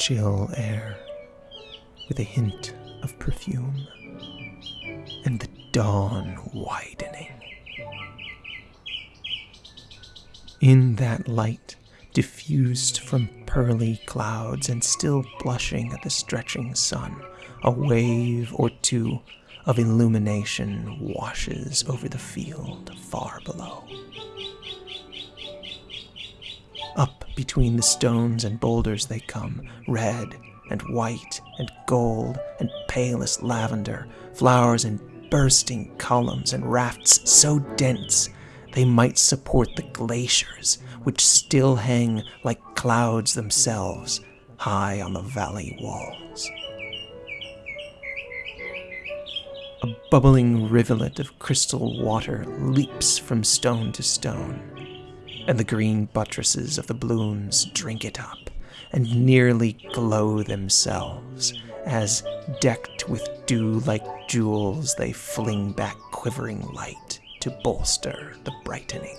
chill air with a hint of perfume, and the dawn widening. In that light, diffused from pearly clouds and still blushing at the stretching sun, a wave or two of illumination washes over the field far below. Between the stones and boulders they come, red and white and gold and palest lavender, flowers in bursting columns and rafts so dense they might support the glaciers which still hang like clouds themselves high on the valley walls. A bubbling rivulet of crystal water leaps from stone to stone, and the green buttresses of the blooms drink it up and nearly glow themselves as, decked with dew like jewels, they fling back quivering light to bolster the brightening.